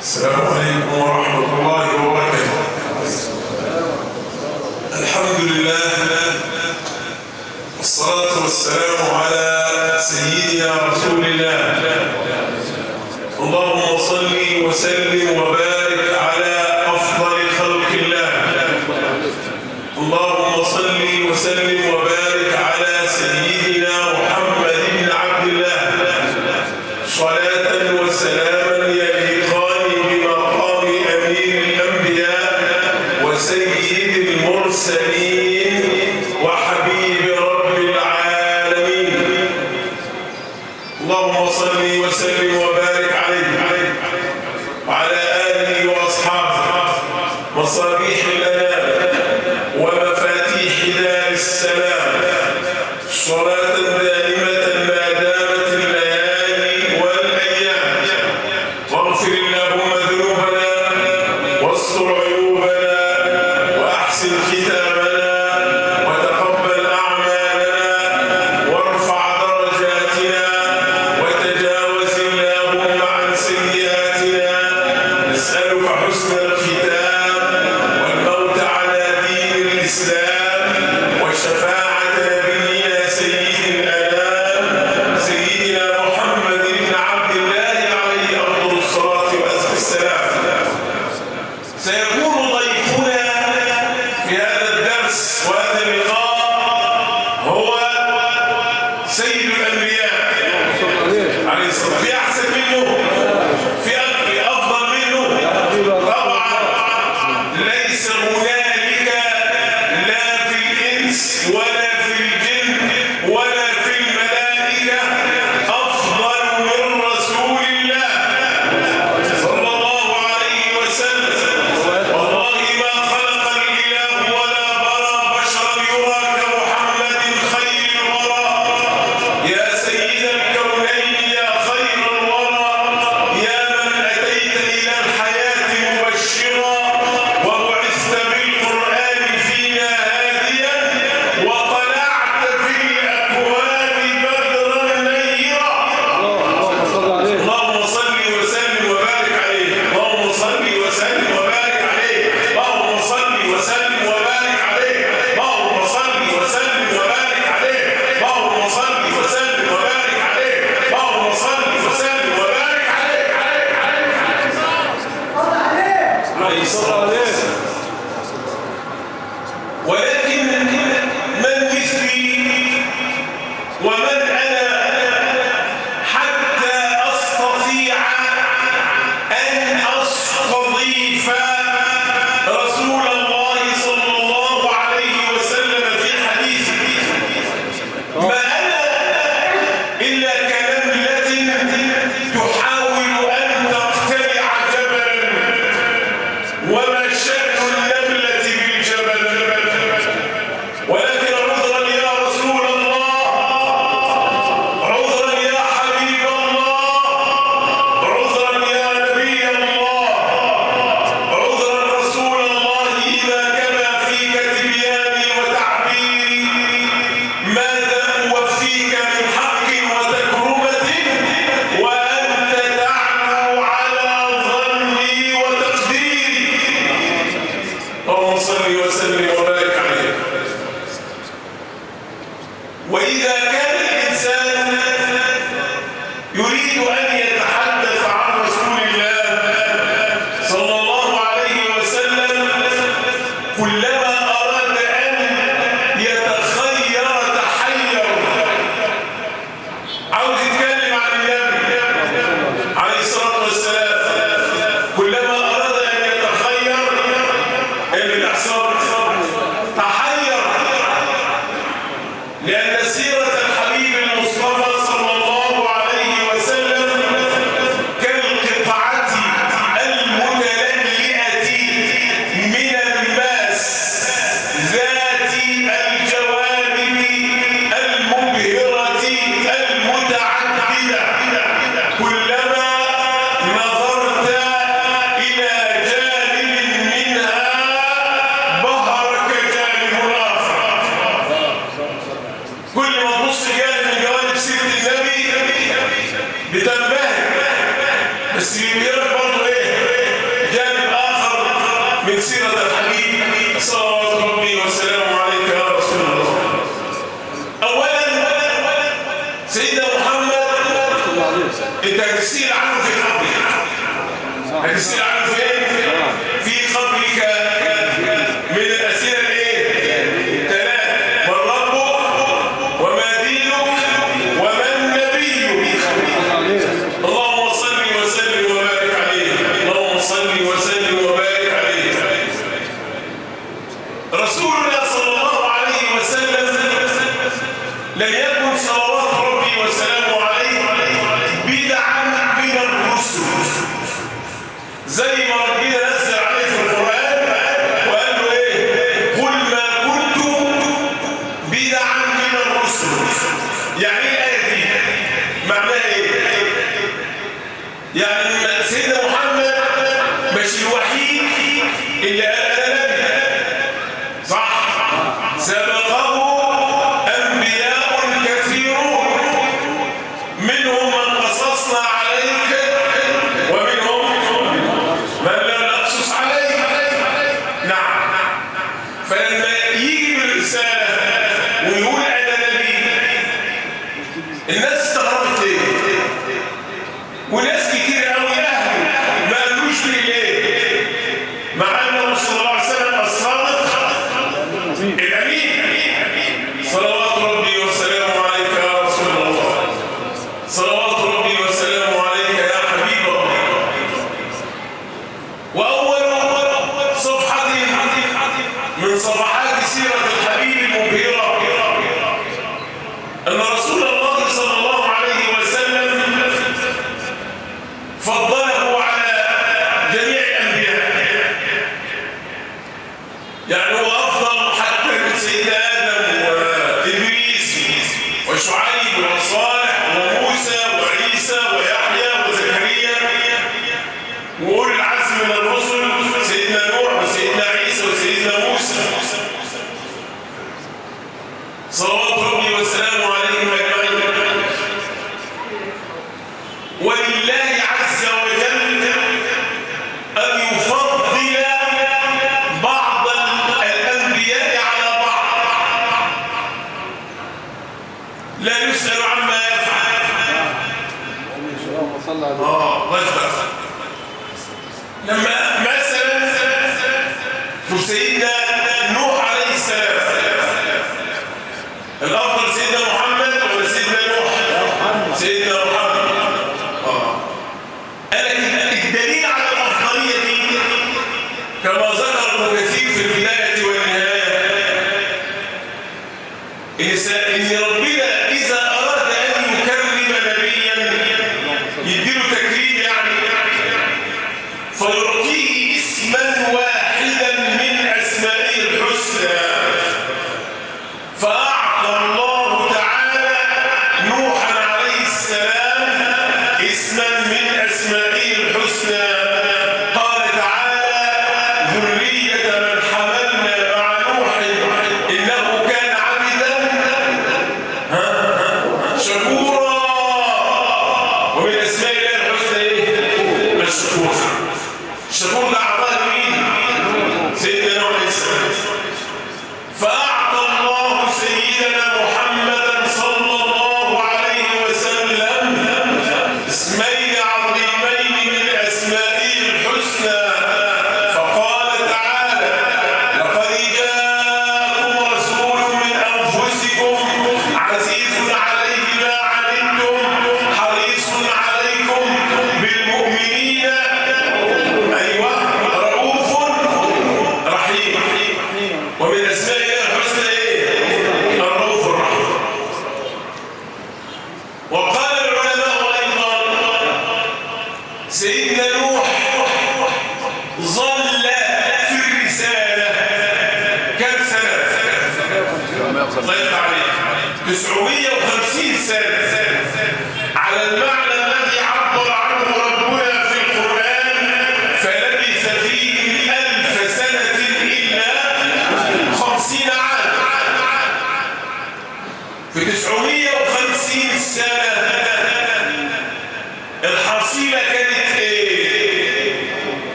السلام عليكم ورحمة الله وبركاته. الحمد لله. والصلاة والسلام على سيدنا رسول الله. اللهم صل وسلم وبارك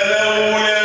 aleluia.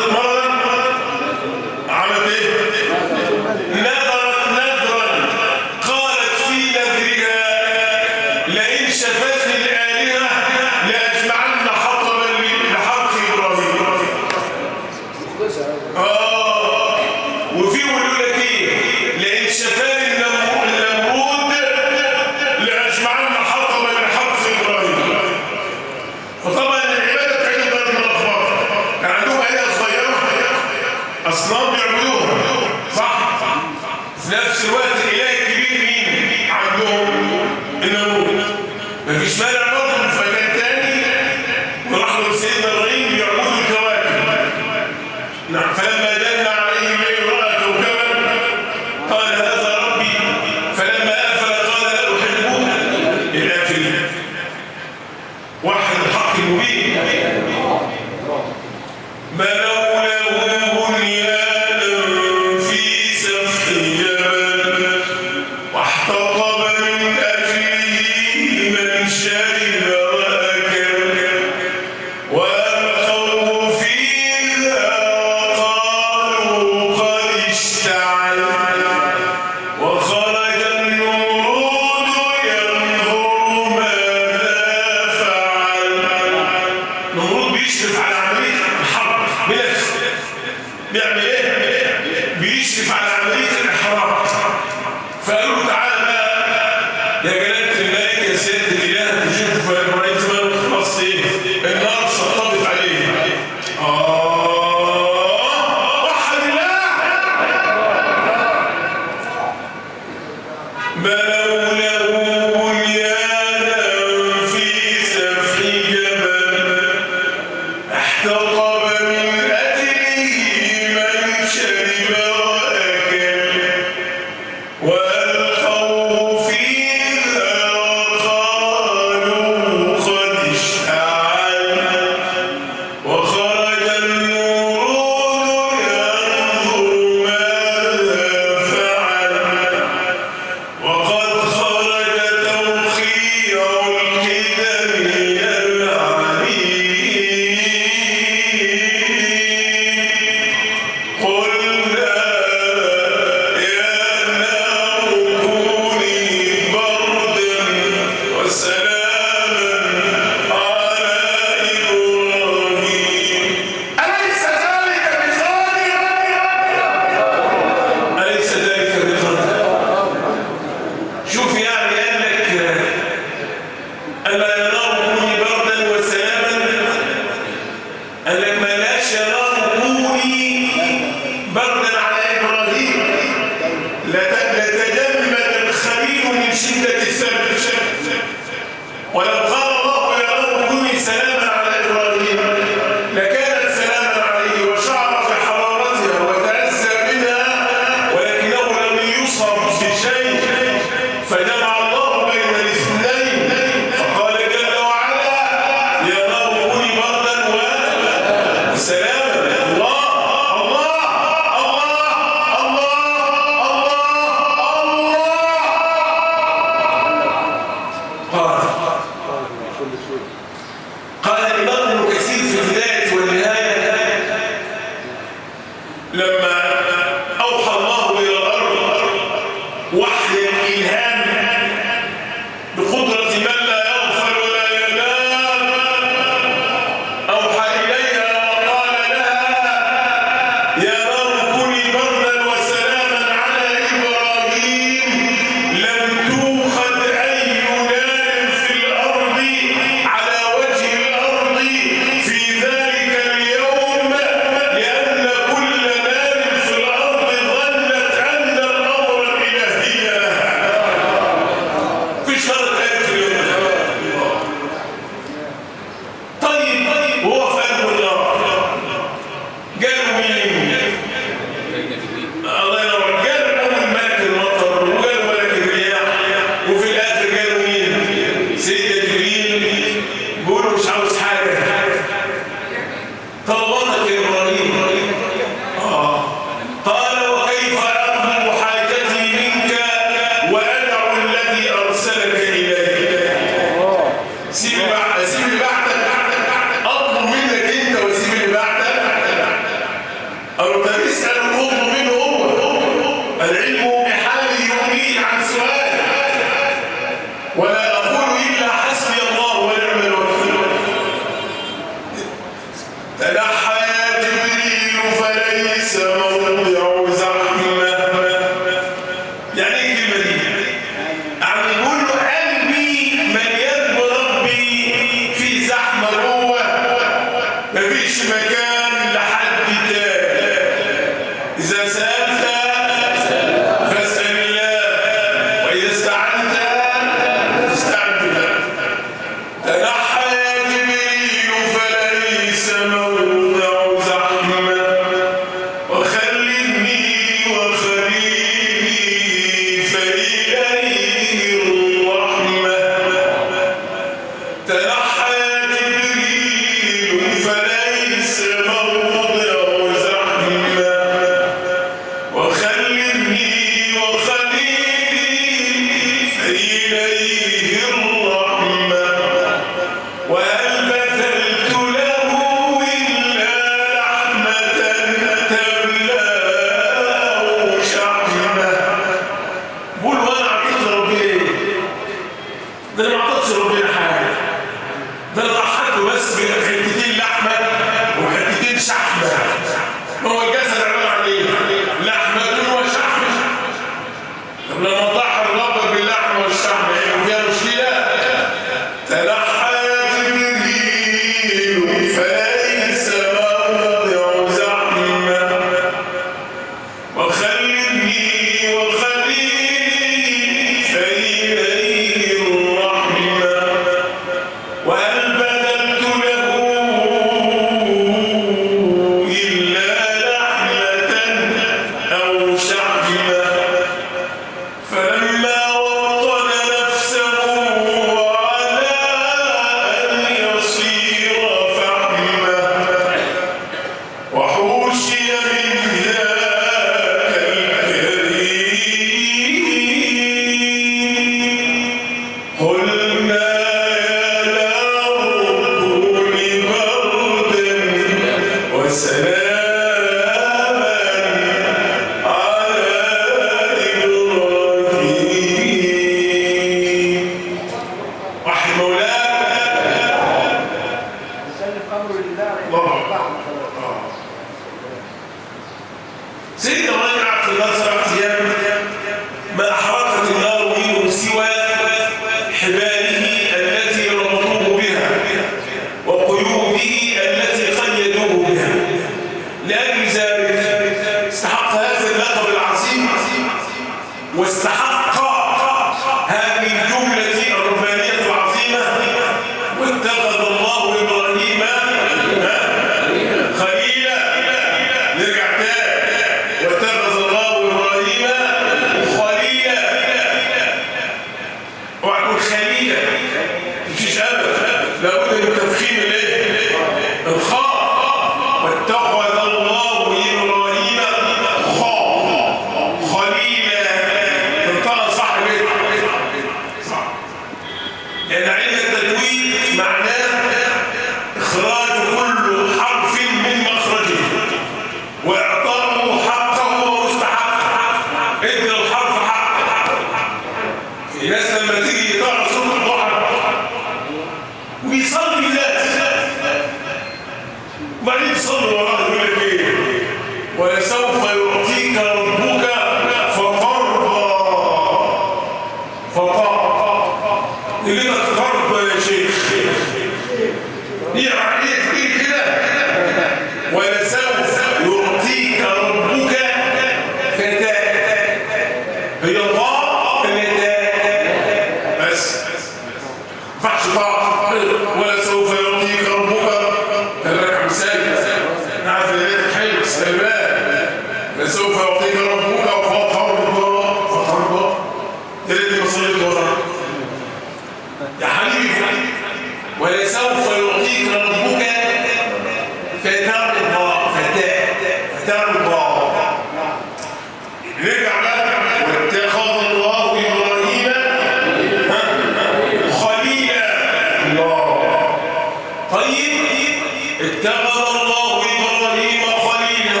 اتخذ الله إبراهيم خليلا.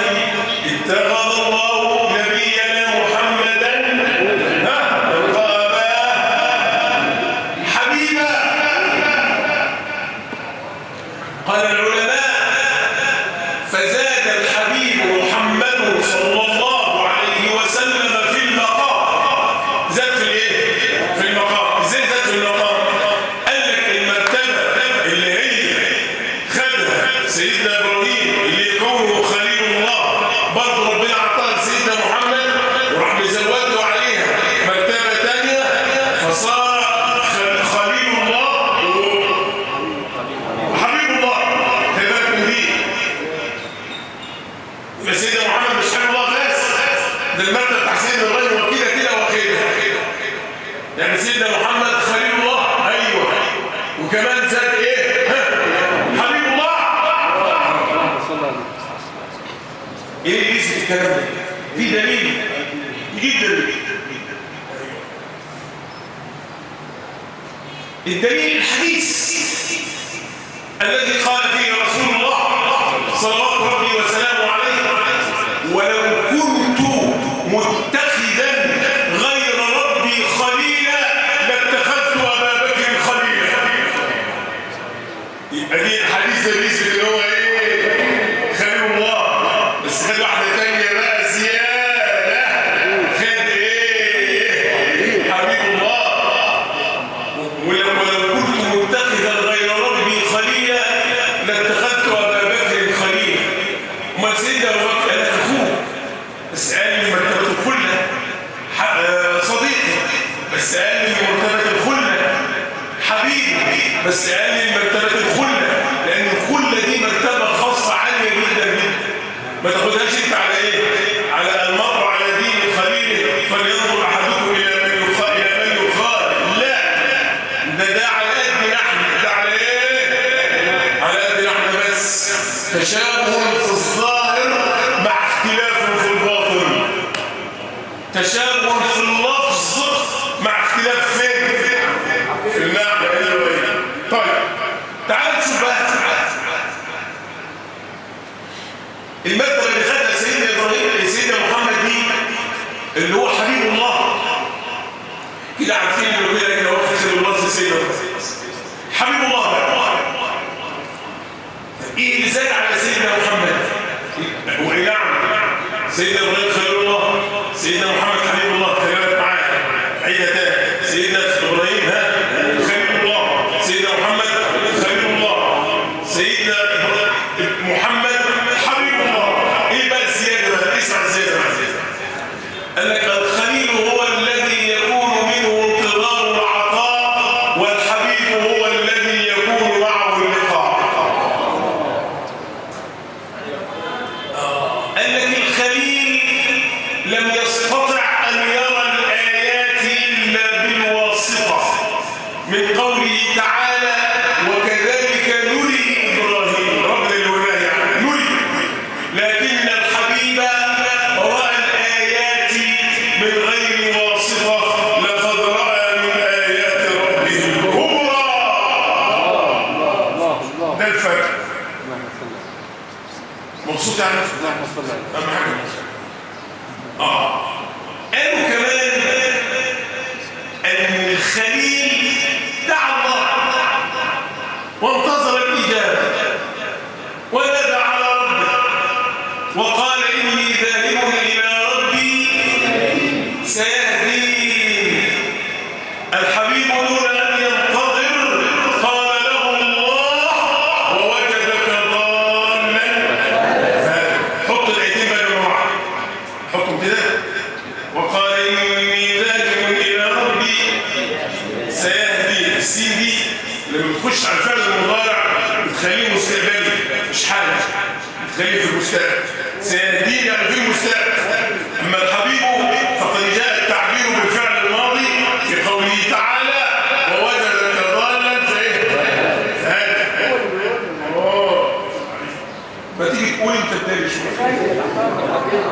اتخذ التقدير أما الحبيب فقد جاء التعبير بالفعل الماضي في قوله تعالى ووجدك ضالا تقول أنت شوية.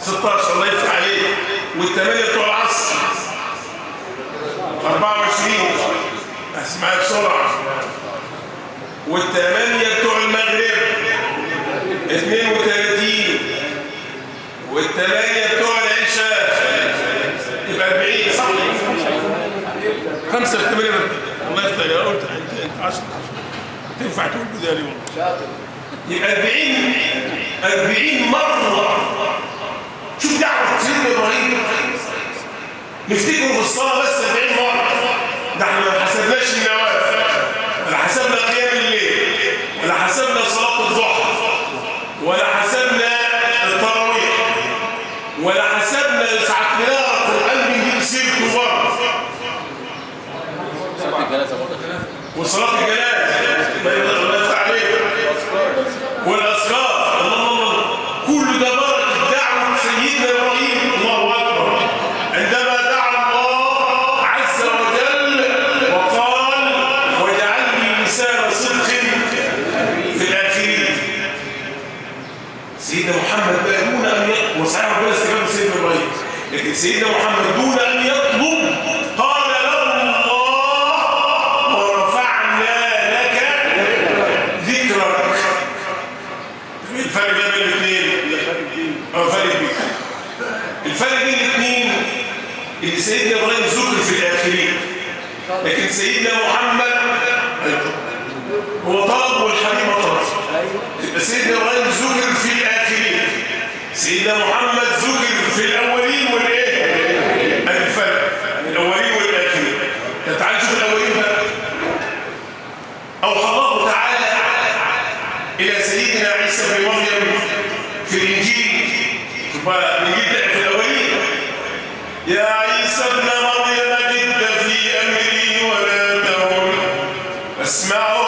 16 الله يفتح عليك. والثمانية بتوع العصر. 24 اسمعها بسرعة. والثمانية بتوع المغرب. 32 والثمانية بتوع العشاء. يبقى 40 صح؟ خمسة في ثمانية الله يفتح عليك. قلت انت انت 10 تنفع تقول بدالي والله. يبقى 40 40 مرة. شوف دعوة سيدنا إبراهيم. نفتكره في الصلاة بس 40 مرة. ده إحنا ما حسبناش النوافل. ولا حسبنا قيام الليل. ولا حسبنا صلاة الضحى. ولا حسبنا التراويح. ولا حسبنا ساعة قراءة القرآن بنجيب سيرته برضه صلاة الجنازة. وصلاة الجنازة. ما يقدر الله يفتح عليك ذكرك الفرق بين الاثنين. آه فرق كبير الفرق بين الاثنين ان سيدنا إبراهيم ذكر في الآخرين. لكن سيدنا محمد هو طلب والحبيب طلب سيدنا إبراهيم ذكر في الآخرين. سيدنا محمد ذكر في الأولين والايه الفرق الأولين والآخرين. تعالى شوف الأولين بقى. أوحى الله تعالى إلى سيدنا عيسى بن مريم في الإنجيل. الإنجيل في الأولين. يا عيسى ابن مريم جد في أمري ولا تهن. أسمع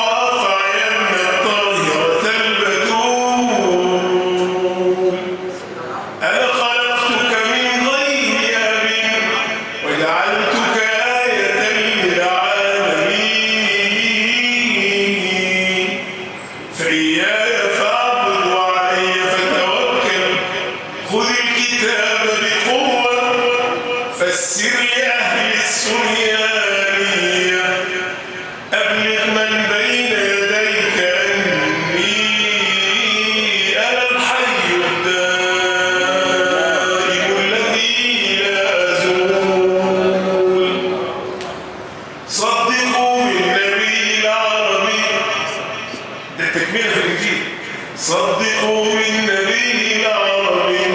صدقوا بالنبي العربي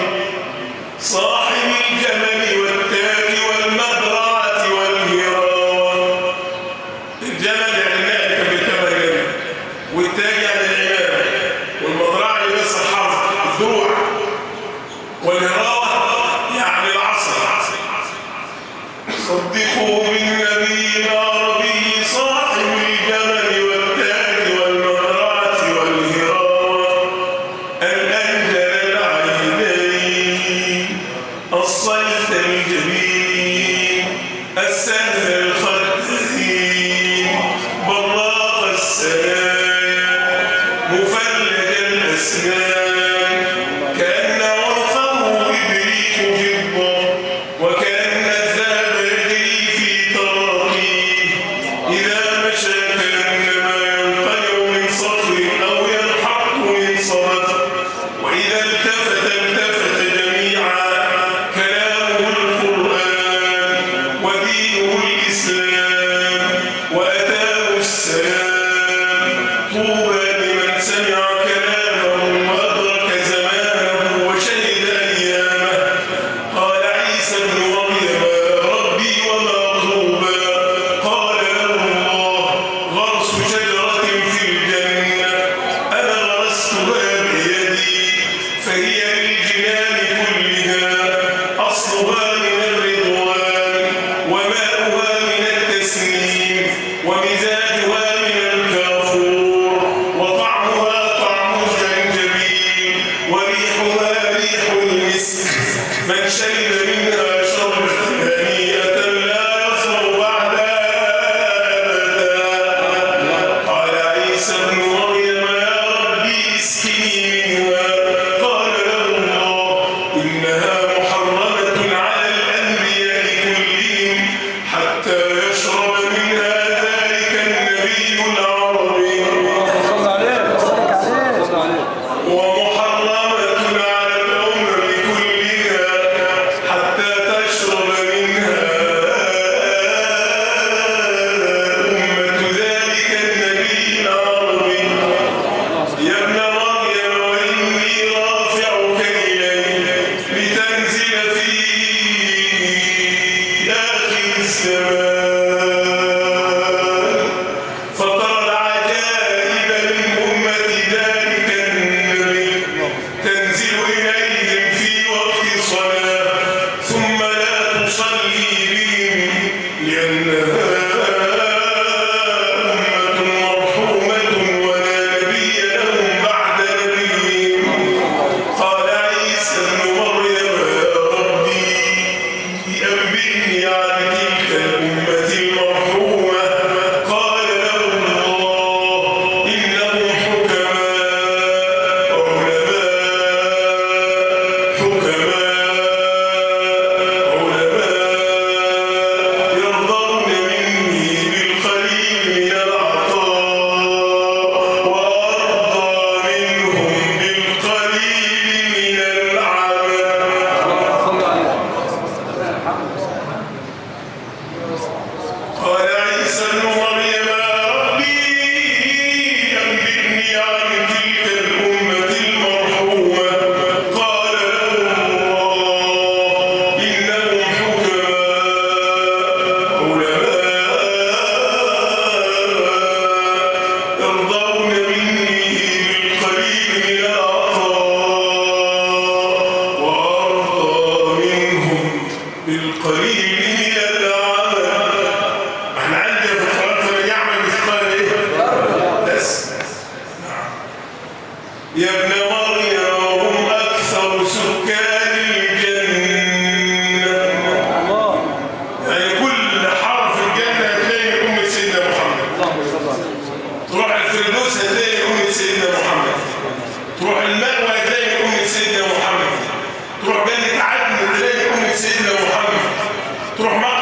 صاحب الجمل والتاج. سيدنا محمد. تروح مقعد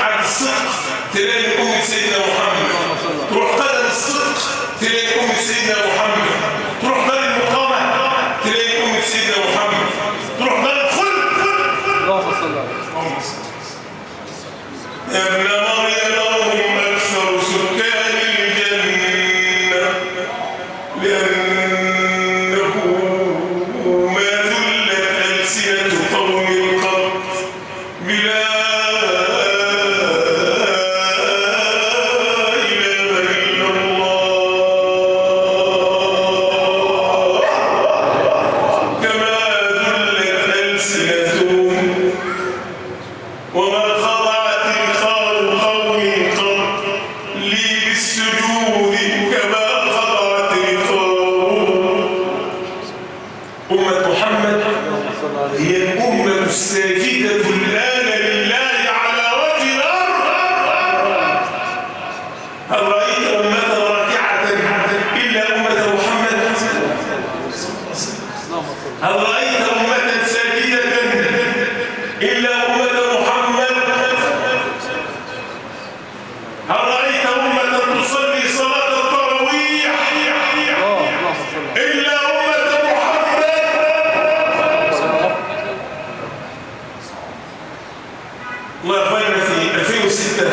الله يرحمنا في 2006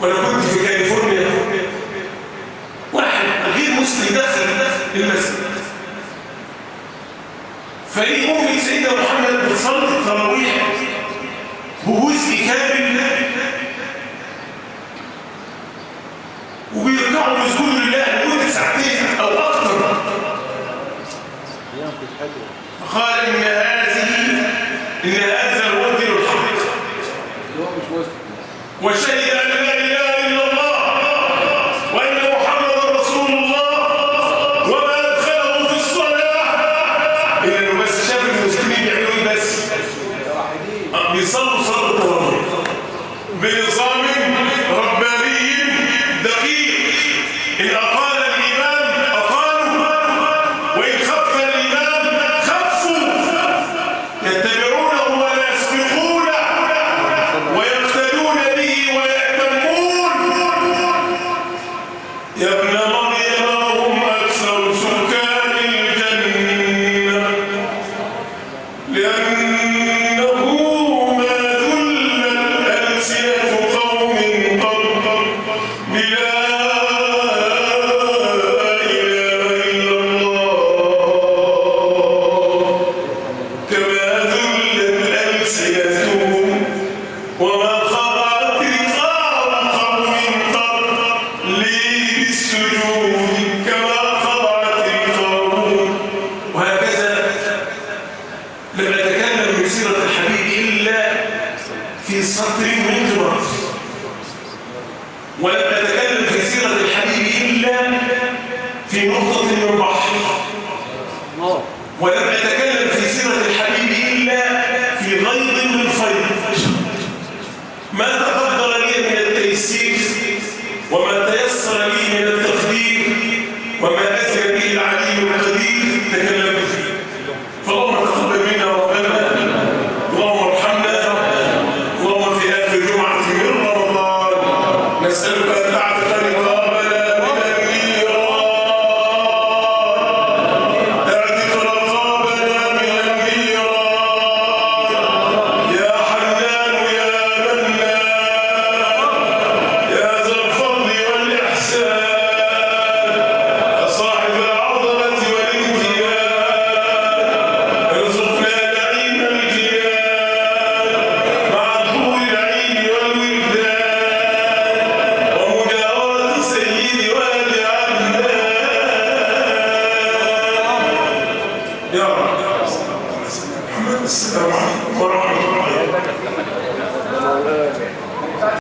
وأنا كنت في كاليفورنيا. واحد غير مسلم دخل المسجد. فريق أمة سيدنا محمد بتصلي التراويح بجزء كامل. وبيركعوا لذكور لله لمدة ساعتين أو أكثر فقال إن هذه إن هذه وشهد Oh,